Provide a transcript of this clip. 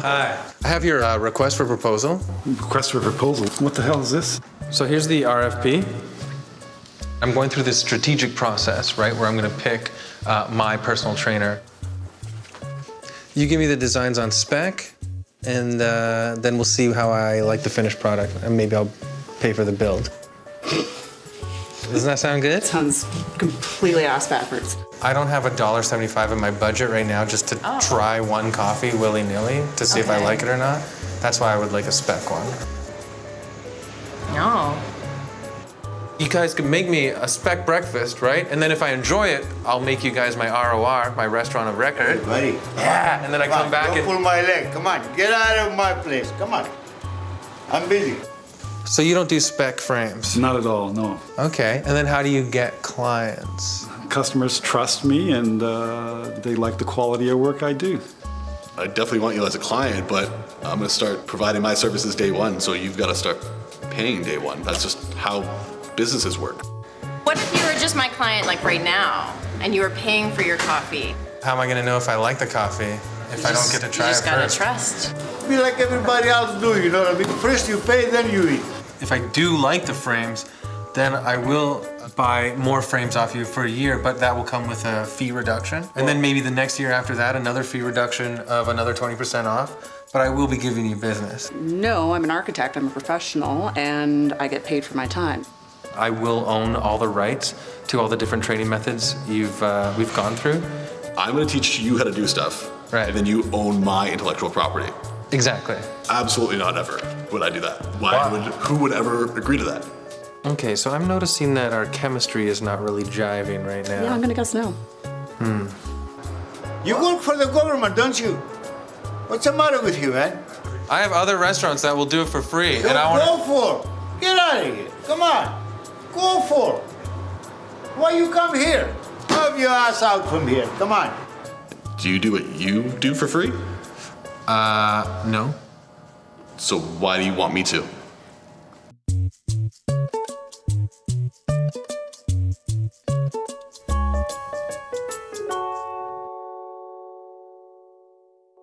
Hi. I have your uh, request for proposal. Request for proposal. What the hell is this? So here's the RFP. I'm going through this strategic process, right, where I'm going to pick uh, my personal trainer. You give me the designs on spec, and uh, then we'll see how I like the finished product, and maybe I'll pay for the build. Doesn't that sound good? Sounds completely ass backwards. I don't have $1.75 in my budget right now just to Oh. try one coffee willy-nilly to see if I like it or not. That's why I would like a spec one. No. You guys can make me a spec breakfast, right? And then if I enjoy it, I'll make you guys my ROR, my restaurant of record. Buddy. Yeah, and then I come back Don't and... pull my leg. Come on, get out of my place. Come on. I'm busy. So you don't do spec frames? Not at all, no. Okay, and then how do you get clients? Customers trust me and uh, they like the quality of work I do. I definitely want you as a client, but I'm gonna start providing my services day one, so you've gotta start paying day one. That's just how businesses work. What if you were just my client like right now and you were paying for your coffee? How am I gonna know if I like the coffee if I don't get to try you just gotta first? trust. Be like everybody else do, you know what I mean? First you pay, then you eat. If I do like the frames, then I will buy more frames off you for a year, but that will come with a fee reduction. And then maybe the next year after that, another fee reduction of another 20% off. But I will be giving you business. No, I'm an architect, I'm a professional, and I get paid for my time. I will own all the rights to all the different training methods you've uh, we've gone through. I'm gonna teach you how to do stuff, Right. and then you own my intellectual property. Exactly. Absolutely not ever would I do that. Why Wow. would, who would ever agree to that? Okay, so I'm noticing that our chemistry is not really jiving right now. Yeah, I'm gonna guess no. Hmm. You work for the government, don't you? What's the matter with you, man? I have other restaurants that will do it for free, Go, and I want to go for. Get out of here. Come on. Go for. Why you come here? Move your ass out from here. Come on. Do you do what you do for free? Uh, no. So why do you want me to?